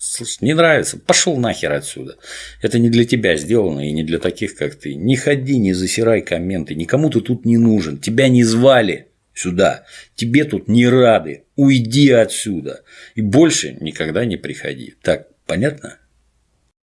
Слушай, не нравится, пошел нахер отсюда. Это не для тебя сделано и не для таких, как ты. Не ходи, не засирай комменты, никому ты тут не нужен, тебя не звали сюда, тебе тут не рады, уйди отсюда и больше никогда не приходи. Так, понятно?